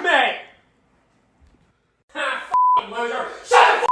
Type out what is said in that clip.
Me! Ha, loser! Shut the